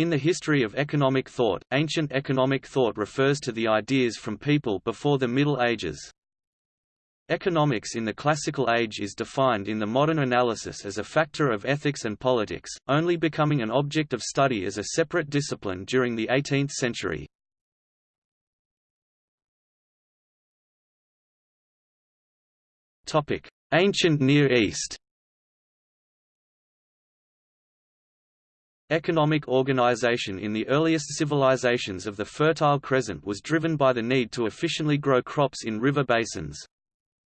In the history of economic thought, ancient economic thought refers to the ideas from people before the Middle Ages. Economics in the classical age is defined in the modern analysis as a factor of ethics and politics, only becoming an object of study as a separate discipline during the 18th century. Ancient Near East Economic organization in the earliest civilizations of the Fertile Crescent was driven by the need to efficiently grow crops in river basins.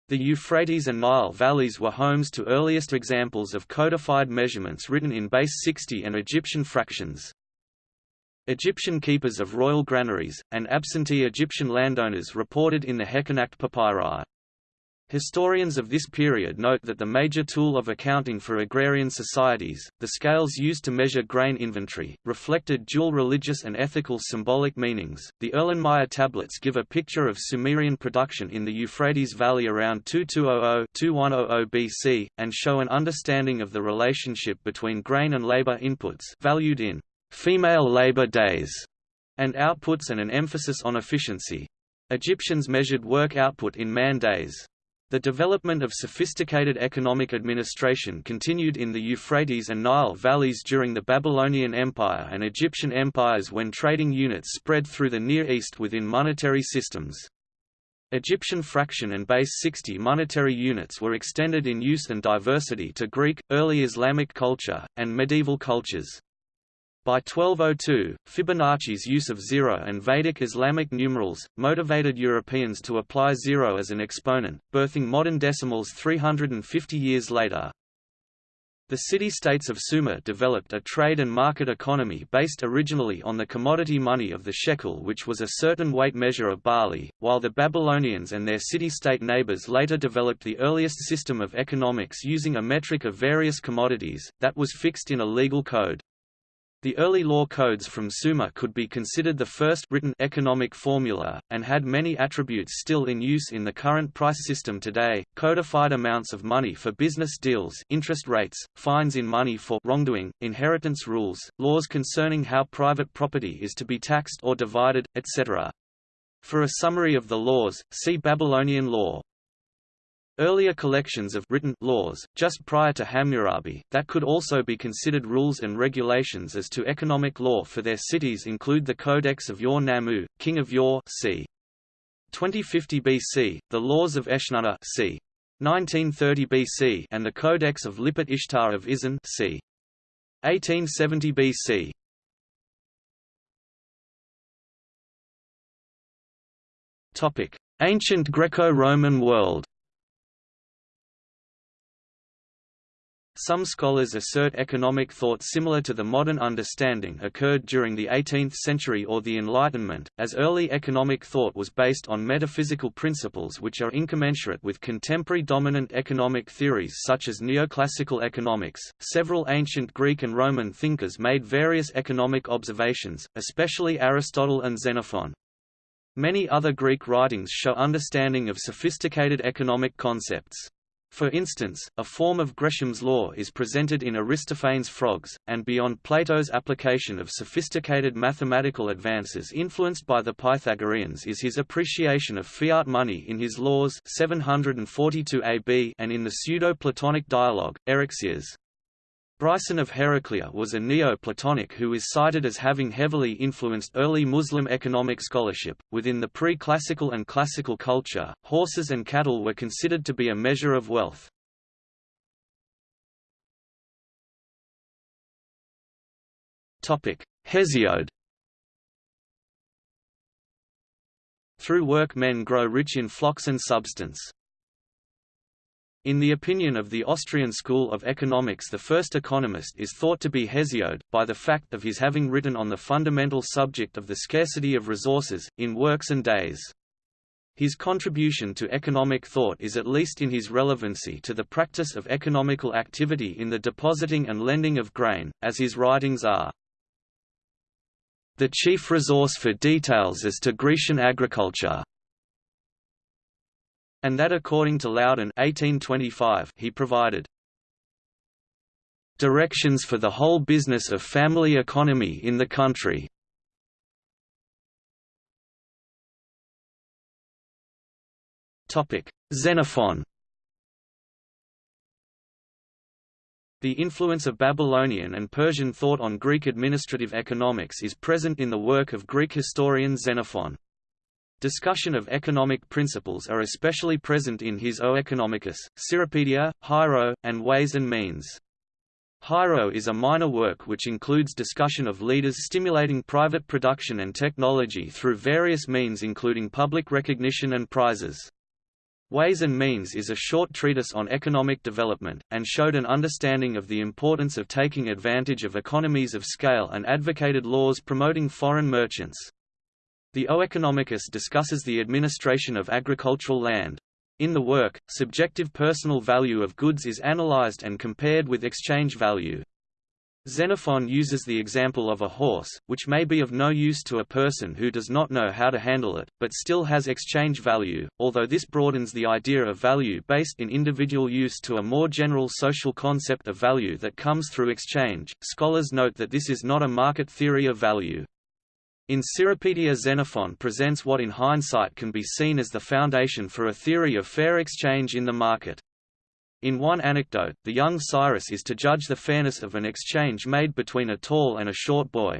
The Euphrates and Nile valleys were homes to earliest examples of codified measurements written in base 60 and Egyptian fractions. Egyptian keepers of royal granaries, and absentee Egyptian landowners reported in the Heqanakht papyri. Historians of this period note that the major tool of accounting for agrarian societies, the scales used to measure grain inventory, reflected dual religious and ethical symbolic meanings. The Erlenmeyer tablets give a picture of Sumerian production in the Euphrates Valley around 2200-2100 BC, and show an understanding of the relationship between grain and labor inputs valued in female labor days and outputs and an emphasis on efficiency. Egyptians measured work output in man days. The development of sophisticated economic administration continued in the Euphrates and Nile valleys during the Babylonian Empire and Egyptian empires when trading units spread through the Near East within monetary systems. Egyptian fraction and base 60 monetary units were extended in use and diversity to Greek, early Islamic culture, and medieval cultures. By 1202, Fibonacci's use of zero and Vedic Islamic numerals, motivated Europeans to apply zero as an exponent, birthing modern decimals 350 years later. The city-states of Sumer developed a trade and market economy based originally on the commodity money of the shekel which was a certain weight measure of barley, while the Babylonians and their city-state neighbors later developed the earliest system of economics using a metric of various commodities, that was fixed in a legal code. The early law codes from Sumer could be considered the first written economic formula, and had many attributes still in use in the current price system today, codified amounts of money for business deals interest rates, fines in money for wrongdoing, inheritance rules, laws concerning how private property is to be taxed or divided, etc. For a summary of the laws, see Babylonian law. Earlier collections of written laws, just prior to Hammurabi, that could also be considered rules and regulations as to economic law for their cities include the Codex of Ur Nammu, king of Ur c. 2050 BC, the laws of Eshnunna c. 1930 BC and the Codex of Lipit Ishtar of Isin c. 1870 BC. Topic: Ancient Greco-Roman world. Some scholars assert economic thought similar to the modern understanding occurred during the 18th century or the Enlightenment, as early economic thought was based on metaphysical principles which are incommensurate with contemporary dominant economic theories such as neoclassical economics. Several ancient Greek and Roman thinkers made various economic observations, especially Aristotle and Xenophon. Many other Greek writings show understanding of sophisticated economic concepts. For instance, a form of Gresham's law is presented in Aristophanes' Frogs, and beyond Plato's application of sophisticated mathematical advances influenced by the Pythagoreans is his appreciation of fiat money in his Laws 742 AB and in the pseudo-Platonic dialogue, Eryxias. Bryson of Heraclea was a Neo-Platonic who is cited as having heavily influenced early Muslim economic scholarship. Within the pre-classical and classical culture, horses and cattle were considered to be a measure of wealth. Topic: Hesiod. Through work men grow rich in flocks and substance. In the opinion of the Austrian school of economics the first economist is thought to be Hesiod, by the fact of his having written on the fundamental subject of the scarcity of resources, in Works and Days. His contribution to economic thought is at least in his relevancy to the practice of economical activity in the depositing and lending of grain, as his writings are. The chief resource for details as to Grecian agriculture and that according to Loudon 1825 he provided Directions for the whole business of family economy in the country. Xenophon The influence of Babylonian and Persian thought on Greek administrative economics is present in the work of Greek historian Xenophon. Discussion of economic principles are especially present in his Oeconomicus, Hiero, and Ways and Means. Hiero is a minor work which includes discussion of leaders stimulating private production and technology through various means including public recognition and prizes. Ways and Means is a short treatise on economic development, and showed an understanding of the importance of taking advantage of economies of scale and advocated laws promoting foreign merchants. The Oeconomicus discusses the administration of agricultural land. In the work, subjective personal value of goods is analyzed and compared with exchange value. Xenophon uses the example of a horse, which may be of no use to a person who does not know how to handle it, but still has exchange value, although this broadens the idea of value based in individual use to a more general social concept of value that comes through exchange. Scholars note that this is not a market theory of value. In Xenophon presents what in hindsight can be seen as the foundation for a theory of fair exchange in the market. In one anecdote, the young Cyrus is to judge the fairness of an exchange made between a tall and a short boy.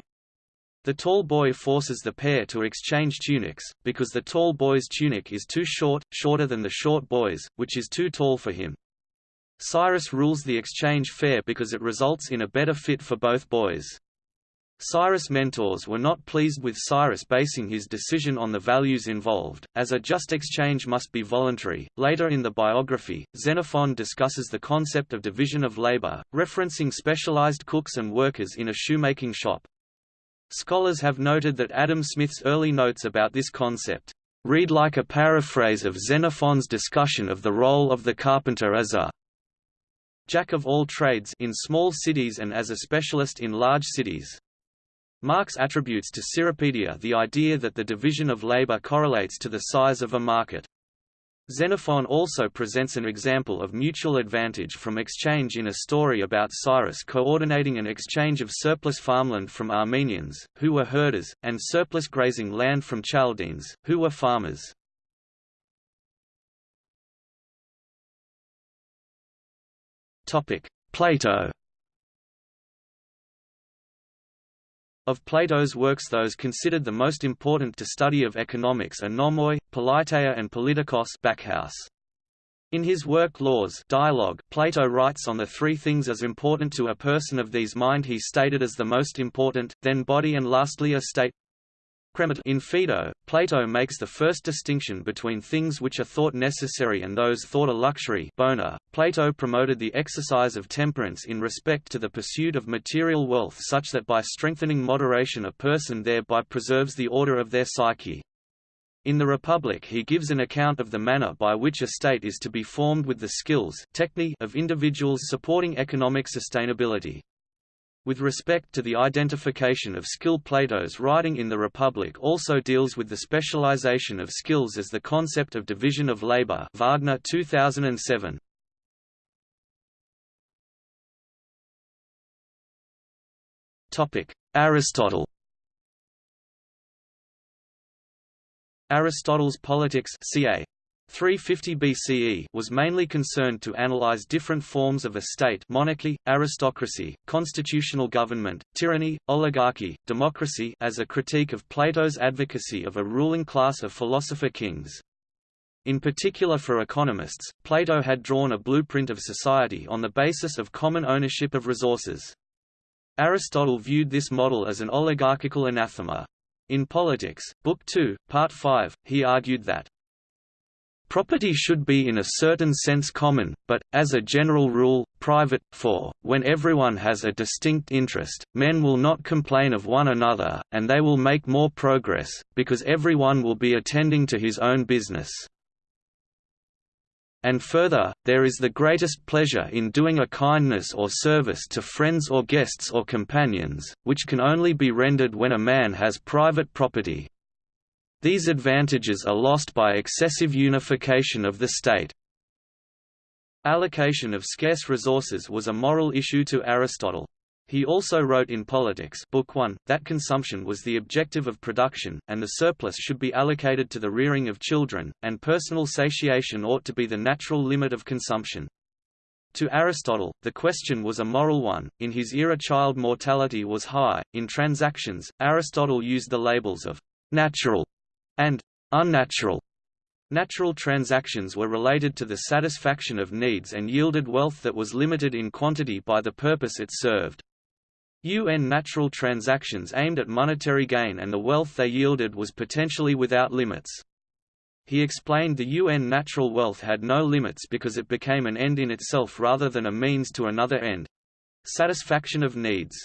The tall boy forces the pair to exchange tunics, because the tall boy's tunic is too short, shorter than the short boy's, which is too tall for him. Cyrus rules the exchange fair because it results in a better fit for both boys. Cyrus' mentors were not pleased with Cyrus basing his decision on the values involved, as a just exchange must be voluntary. Later in the biography, Xenophon discusses the concept of division of labor, referencing specialized cooks and workers in a shoemaking shop. Scholars have noted that Adam Smith's early notes about this concept read like a paraphrase of Xenophon's discussion of the role of the carpenter as a jack of all trades in small cities and as a specialist in large cities. Marx attributes to Cyropaedia the idea that the division of labor correlates to the size of a market. Xenophon also presents an example of mutual advantage from exchange in a story about Cyrus coordinating an exchange of surplus farmland from Armenians, who were herders, and surplus grazing land from Chaldeans, who were farmers. Plato Of Plato's works those considered the most important to study of economics are Nomoi, Politeia and Politikos Backhouse. In his work Laws dialogue, Plato writes on the three things as important to a person of these mind he stated as the most important, then body and lastly a state in Phaedo, Plato makes the first distinction between things which are thought necessary and those thought a luxury bona. Plato promoted the exercise of temperance in respect to the pursuit of material wealth such that by strengthening moderation a person thereby preserves the order of their psyche. In the Republic he gives an account of the manner by which a state is to be formed with the skills of individuals supporting economic sustainability. With respect to the identification of skill Plato's writing in the Republic also deals with the specialization of skills as the concept of division of labor Wagner 2007. Aristotle Aristotle's Politics ca. 350 BCE was mainly concerned to analyze different forms of a state monarchy, aristocracy, constitutional government, tyranny, oligarchy, democracy as a critique of Plato's advocacy of a ruling class of philosopher kings. In particular for economists, Plato had drawn a blueprint of society on the basis of common ownership of resources. Aristotle viewed this model as an oligarchical anathema. In Politics, Book 2, Part 5, he argued that Property should be in a certain sense common, but, as a general rule, private, for, when everyone has a distinct interest, men will not complain of one another, and they will make more progress, because everyone will be attending to his own business. And further, there is the greatest pleasure in doing a kindness or service to friends or guests or companions, which can only be rendered when a man has private property, these advantages are lost by excessive unification of the state. Allocation of scarce resources was a moral issue to Aristotle. He also wrote in Politics Book 1, that consumption was the objective of production, and the surplus should be allocated to the rearing of children, and personal satiation ought to be the natural limit of consumption. To Aristotle, the question was a moral one. In his era, child mortality was high. In transactions, Aristotle used the labels of natural and unnatural. Natural transactions were related to the satisfaction of needs and yielded wealth that was limited in quantity by the purpose it served. UN natural transactions aimed at monetary gain and the wealth they yielded was potentially without limits. He explained the UN natural wealth had no limits because it became an end in itself rather than a means to another end—satisfaction of needs.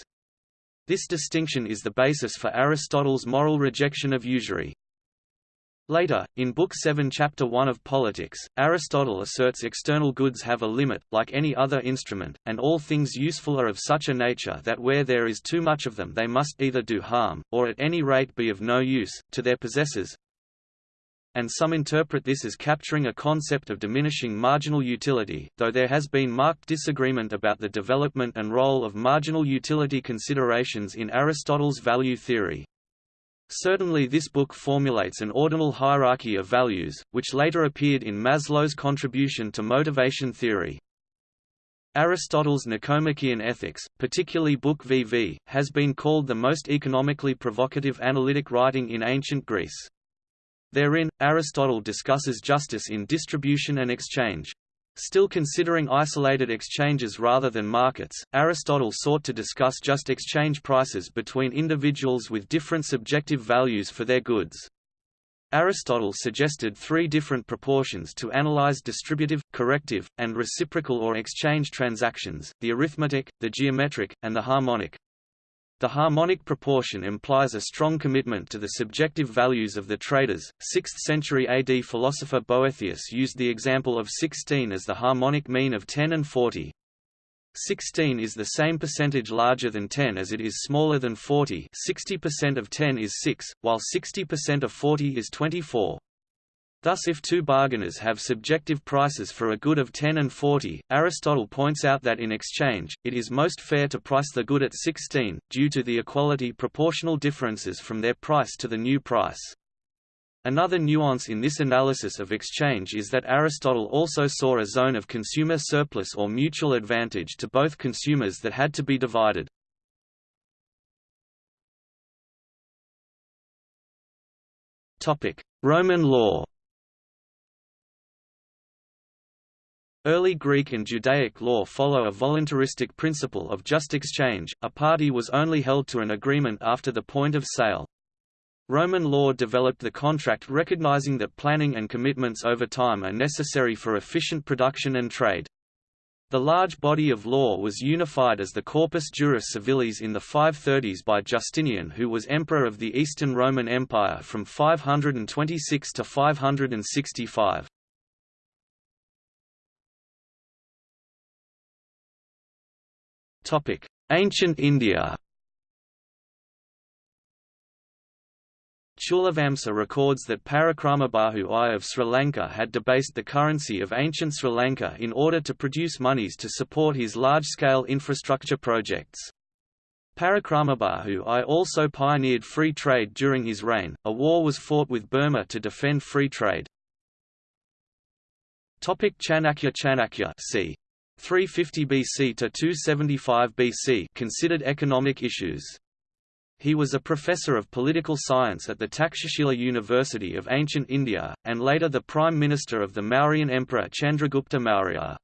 This distinction is the basis for Aristotle's moral rejection of usury. Later, in Book 7 Chapter 1 of Politics, Aristotle asserts external goods have a limit, like any other instrument, and all things useful are of such a nature that where there is too much of them they must either do harm, or at any rate be of no use, to their possessors. And some interpret this as capturing a concept of diminishing marginal utility, though there has been marked disagreement about the development and role of marginal utility considerations in Aristotle's value theory. Certainly this book formulates an ordinal hierarchy of values, which later appeared in Maslow's contribution to motivation theory. Aristotle's Nicomachean Ethics, particularly Book VV, has been called the most economically provocative analytic writing in ancient Greece. Therein, Aristotle discusses justice in distribution and exchange. Still considering isolated exchanges rather than markets, Aristotle sought to discuss just exchange prices between individuals with different subjective values for their goods. Aristotle suggested three different proportions to analyze distributive, corrective, and reciprocal or exchange transactions, the arithmetic, the geometric, and the harmonic. The harmonic proportion implies a strong commitment to the subjective values of the traders. 6th century AD philosopher Boethius used the example of 16 as the harmonic mean of 10 and 40. 16 is the same percentage larger than 10 as it is smaller than 40 60% of 10 is 6, while 60% of 40 is 24. Thus if two bargainers have subjective prices for a good of 10 and 40, Aristotle points out that in exchange, it is most fair to price the good at 16, due to the equality proportional differences from their price to the new price. Another nuance in this analysis of exchange is that Aristotle also saw a zone of consumer surplus or mutual advantage to both consumers that had to be divided. Roman law Early Greek and Judaic law follow a voluntaristic principle of just exchange, a party was only held to an agreement after the point of sale. Roman law developed the contract recognizing that planning and commitments over time are necessary for efficient production and trade. The large body of law was unified as the Corpus Juris Civilis in the 530s by Justinian who was emperor of the Eastern Roman Empire from 526 to 565. Ancient India Chulavamsa records that Parakramabahu I of Sri Lanka had debased the currency of ancient Sri Lanka in order to produce monies to support his large-scale infrastructure projects. Parakramabahu I also pioneered free trade during his reign. A war was fought with Burma to defend free trade. Topic Chanakya Chanakya c. 350 BC to 275 BC considered economic issues. He was a professor of political science at the Takshashila University of Ancient India, and later the Prime Minister of the Mauryan Emperor Chandragupta Maurya.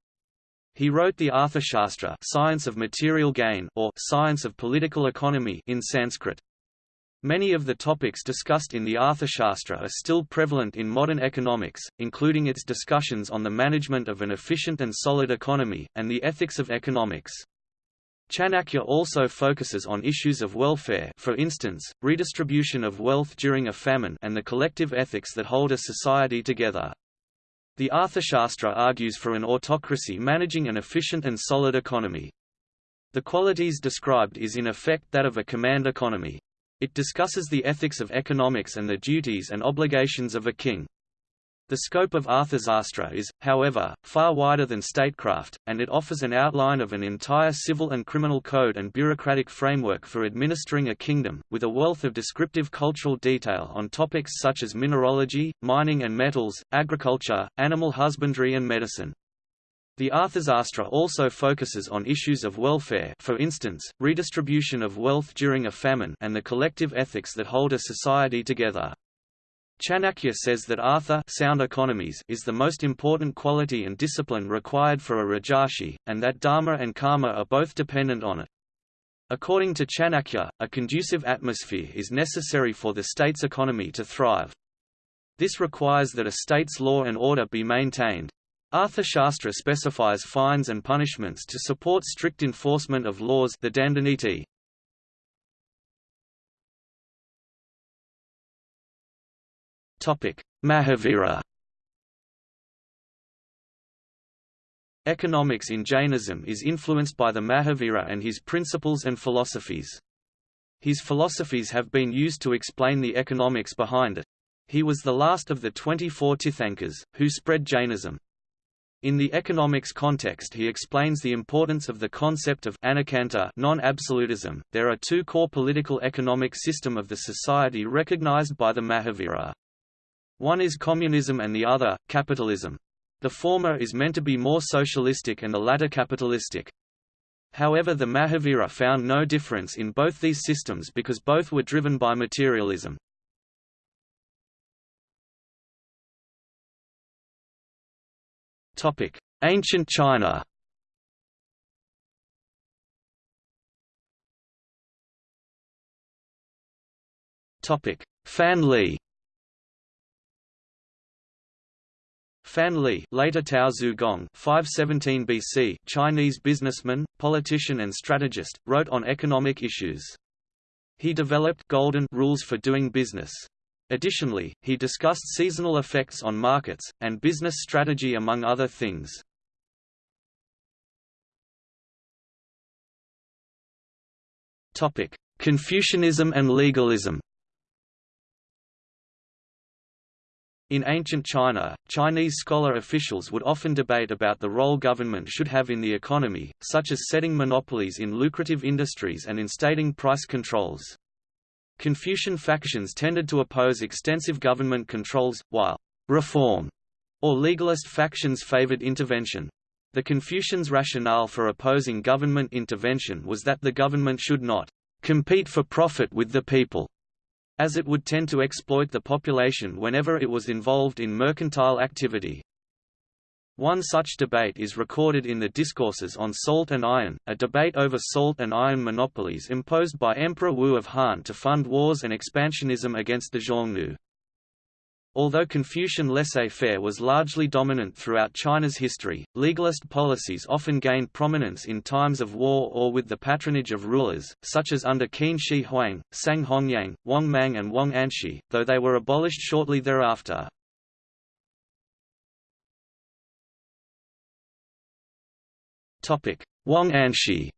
He wrote the Arthashastra science of material gain or science of political economy in Sanskrit. Many of the topics discussed in the Arthashastra are still prevalent in modern economics, including its discussions on the management of an efficient and solid economy, and the ethics of economics. Chanakya also focuses on issues of welfare for instance, redistribution of wealth during a famine and the collective ethics that hold a society together. The Arthashastra argues for an autocracy managing an efficient and solid economy. The qualities described is in effect that of a command economy. It discusses the ethics of economics and the duties and obligations of a king. The scope of Arthasastra is, however, far wider than statecraft, and it offers an outline of an entire civil and criminal code and bureaucratic framework for administering a kingdom, with a wealth of descriptive cultural detail on topics such as mineralogy, mining and metals, agriculture, animal husbandry and medicine. The Arthasastra also focuses on issues of welfare for instance, redistribution of wealth during a famine and the collective ethics that hold a society together. Chanakya says that Artha sound economies is the most important quality and discipline required for a Rajarshi, and that Dharma and Karma are both dependent on it. According to Chanakya, a conducive atmosphere is necessary for the state's economy to thrive. This requires that a state's law and order be maintained. Arthashastra specifies fines and punishments to support strict enforcement of laws the Dandaniti. Mahavira Economics in Jainism is influenced by the Mahavira and his principles and philosophies. His philosophies have been used to explain the economics behind it. He was the last of the 24 Tirthankars, who spread Jainism. In the economics context he explains the importance of the concept of non-absolutism. There are two core political economic system of the society recognized by the Mahavira. One is communism and the other, capitalism. The former is meant to be more socialistic and the latter capitalistic. However the Mahavira found no difference in both these systems because both were driven by materialism. Ancient China Topic: Fan Li Fan Li, later Tao Zugong, 517 BC, Chinese businessman, politician and strategist, wrote on economic issues. He developed golden rules for doing business. Additionally, he discussed seasonal effects on markets, and business strategy among other things. Confucianism and legalism In ancient China, Chinese scholar officials would often debate about the role government should have in the economy, such as setting monopolies in lucrative industries and instating price controls. Confucian factions tended to oppose extensive government controls, while reform or legalist factions favored intervention. The Confucians' rationale for opposing government intervention was that the government should not compete for profit with the people, as it would tend to exploit the population whenever it was involved in mercantile activity. One such debate is recorded in the Discourses on Salt and Iron, a debate over salt and iron monopolies imposed by Emperor Wu of Han to fund wars and expansionism against the Xiongnu. Although Confucian laissez-faire was largely dominant throughout China's history, legalist policies often gained prominence in times of war or with the patronage of rulers, such as under Qin Shi Huang, Sang Hongyang, Wang Mang and Wang Anshi, though they were abolished shortly thereafter. Wang Anshi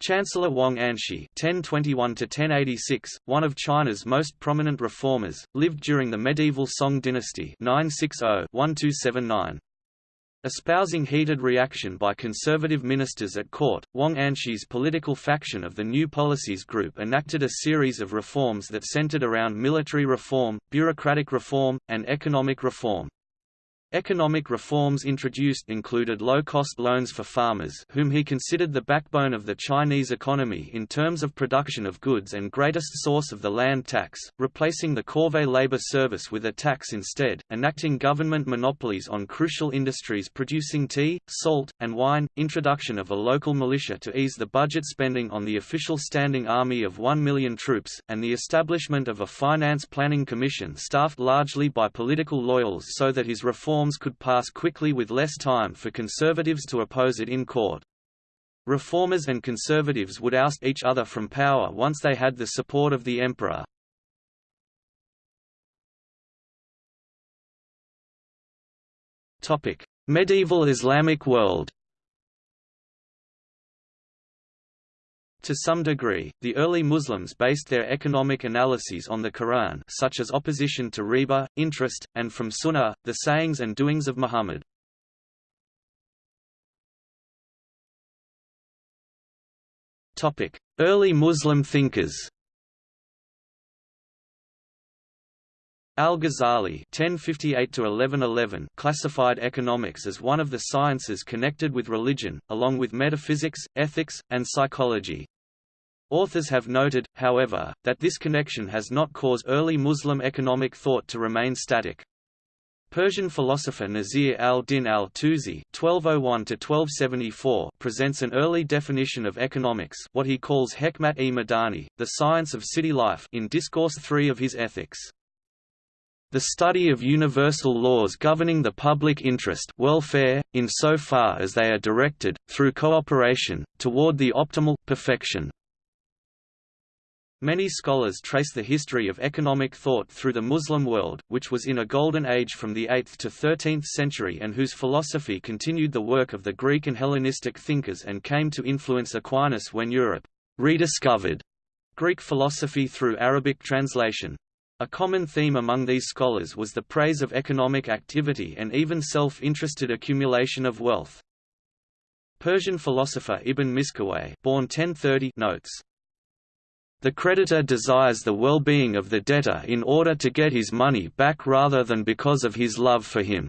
Chancellor Wang Anshi (1021–1086), one of China's most prominent reformers, lived during the medieval Song dynasty (960–1279). Espousing heated reaction by conservative ministers at court, Wang Anshi's political faction of the New Policies Group enacted a series of reforms that centered around military reform, bureaucratic reform, and economic reform. Economic reforms introduced included low-cost loans for farmers whom he considered the backbone of the Chinese economy in terms of production of goods and greatest source of the land tax, replacing the corvée labor service with a tax instead, enacting government monopolies on crucial industries producing tea, salt, and wine, introduction of a local militia to ease the budget spending on the official standing army of 1 million troops, and the establishment of a finance planning commission staffed largely by political loyals so that his reform reforms could pass quickly with less time for conservatives to oppose it in court. Reformers and conservatives would oust each other from power once they had the support of the emperor. Medieval Islamic world To some degree, the early Muslims based their economic analyses on the Quran such as opposition to riba, interest, and from Sunnah, the sayings and doings of Muhammad. Early Muslim thinkers Al-Ghazali (1058–1111) classified economics as one of the sciences connected with religion, along with metaphysics, ethics, and psychology. Authors have noted, however, that this connection has not caused early Muslim economic thought to remain static. Persian philosopher Nasir al-Din al-Tusi (1201–1274) presents an early definition of economics, what he calls hekmat-e-madani, the science of city life, in Discourse 3 of his Ethics the study of universal laws governing the public interest welfare, in so far as they are directed, through cooperation, toward the optimal, perfection. Many scholars trace the history of economic thought through the Muslim world, which was in a golden age from the 8th to 13th century and whose philosophy continued the work of the Greek and Hellenistic thinkers and came to influence Aquinas when Europe rediscovered Greek philosophy through Arabic translation. A common theme among these scholars was the praise of economic activity and even self-interested accumulation of wealth. Persian philosopher Ibn Miskawayh born 1030 notes, The creditor desires the well-being of the debtor in order to get his money back rather than because of his love for him.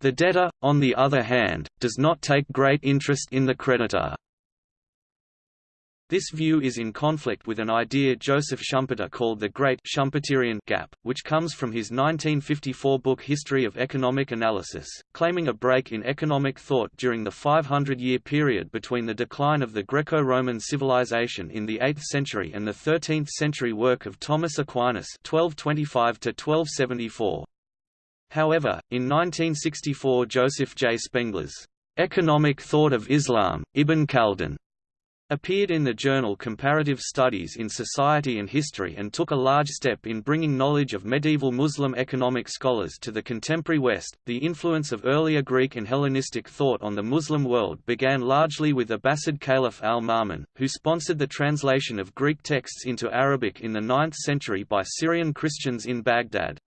The debtor, on the other hand, does not take great interest in the creditor. This view is in conflict with an idea Joseph Schumpeter called the Great Schumpeterian Gap, which comes from his 1954 book History of Economic Analysis, claiming a break in economic thought during the 500-year period between the decline of the Greco-Roman civilization in the 8th century and the 13th century work of Thomas Aquinas 1225 -1274. However, in 1964 Joseph J. Spengler's Economic Thought of Islam, Ibn Khaldun appeared in the journal Comparative Studies in Society and History and took a large step in bringing knowledge of medieval Muslim economic scholars to the contemporary West. The influence of earlier Greek and Hellenistic thought on the Muslim world began largely with Abbasid Caliph al-Ma'mun, who sponsored the translation of Greek texts into Arabic in the 9th century by Syrian Christians in Baghdad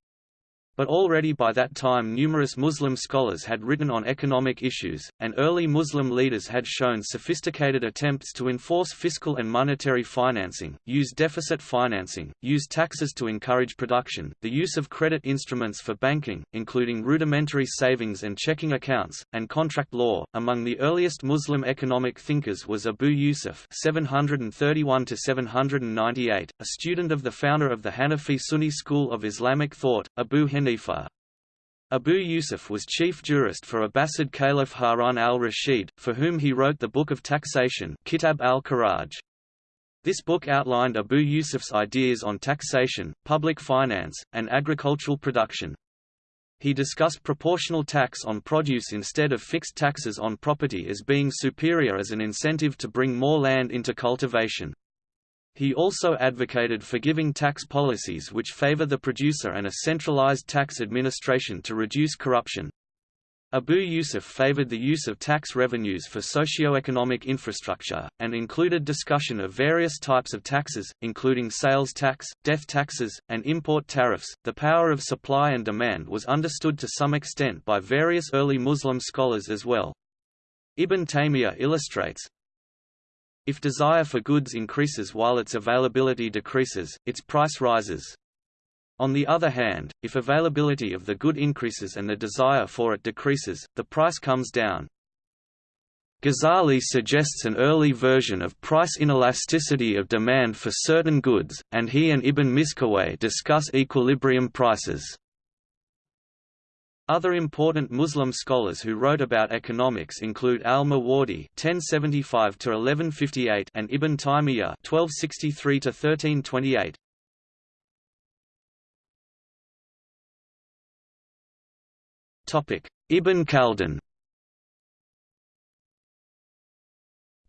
but already by that time numerous Muslim scholars had written on economic issues, and early Muslim leaders had shown sophisticated attempts to enforce fiscal and monetary financing, use deficit financing, use taxes to encourage production, the use of credit instruments for banking, including rudimentary savings and checking accounts, and contract law. Among the earliest Muslim economic thinkers was Abu Yusuf (731–798), a student of the founder of the Hanafi Sunni school of Islamic thought, Abu Hanifa Hanifa. Abu Yusuf was chief jurist for Abbasid Caliph Harun al-Rashid, for whom he wrote the Book of Taxation Kitab al-Kharaj. This book outlined Abu Yusuf's ideas on taxation, public finance, and agricultural production. He discussed proportional tax on produce instead of fixed taxes on property as being superior as an incentive to bring more land into cultivation. He also advocated forgiving tax policies which favor the producer and a centralized tax administration to reduce corruption. Abu Yusuf favored the use of tax revenues for socio-economic infrastructure, and included discussion of various types of taxes, including sales tax, death taxes, and import tariffs. The power of supply and demand was understood to some extent by various early Muslim scholars as well. Ibn Taymiyyah illustrates, if desire for goods increases while its availability decreases, its price rises. On the other hand, if availability of the good increases and the desire for it decreases, the price comes down. Ghazali suggests an early version of price inelasticity of demand for certain goods, and he and Ibn Miskawayh discuss equilibrium prices. Other important Muslim scholars who wrote about economics include al-Mawardi (1075–1158) and Ibn Taymiyyah (1263–1328). Topic: Ibn Khaldun.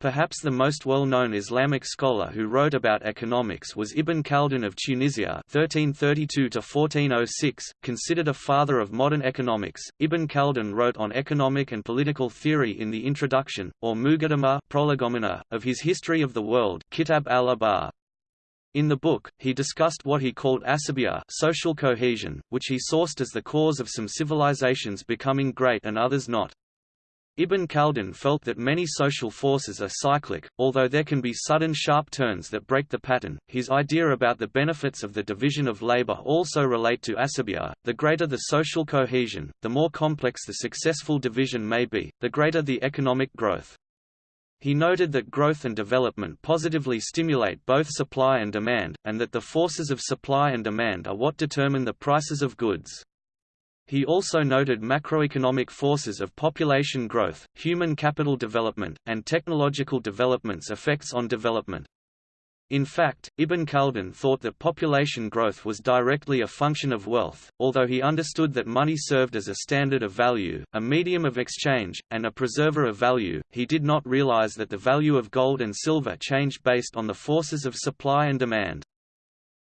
Perhaps the most well-known Islamic scholar who wrote about economics was Ibn Khaldun of Tunisia (1332–1406), considered a father of modern economics. Ibn Khaldun wrote on economic and political theory in the introduction, or Muqaddimah prolegomena, of his History of the World, Kitab al-Ibar. In the book, he discussed what he called asabiya social cohesion, which he sourced as the cause of some civilizations becoming great and others not. Ibn Khaldun felt that many social forces are cyclic, although there can be sudden sharp turns that break the pattern. His idea about the benefits of the division of labor also relate to asabiya. The greater the social cohesion, the more complex the successful division may be, the greater the economic growth. He noted that growth and development positively stimulate both supply and demand, and that the forces of supply and demand are what determine the prices of goods. He also noted macroeconomic forces of population growth, human capital development, and technological development's effects on development. In fact, Ibn Khaldun thought that population growth was directly a function of wealth, although he understood that money served as a standard of value, a medium of exchange, and a preserver of value, he did not realize that the value of gold and silver changed based on the forces of supply and demand.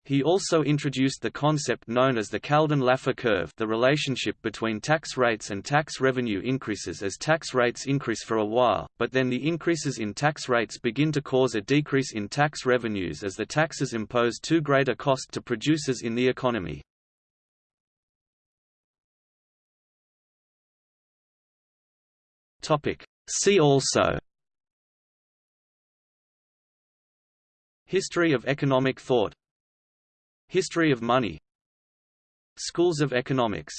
He also introduced the concept known as the Khaldun-Laffer curve the relationship between tax rates and tax revenue increases as tax rates increase for a while, but then the increases in tax rates begin to cause a decrease in tax revenues as the taxes impose too great a cost to producers in the economy. See also History of economic thought History of money. Schools of economics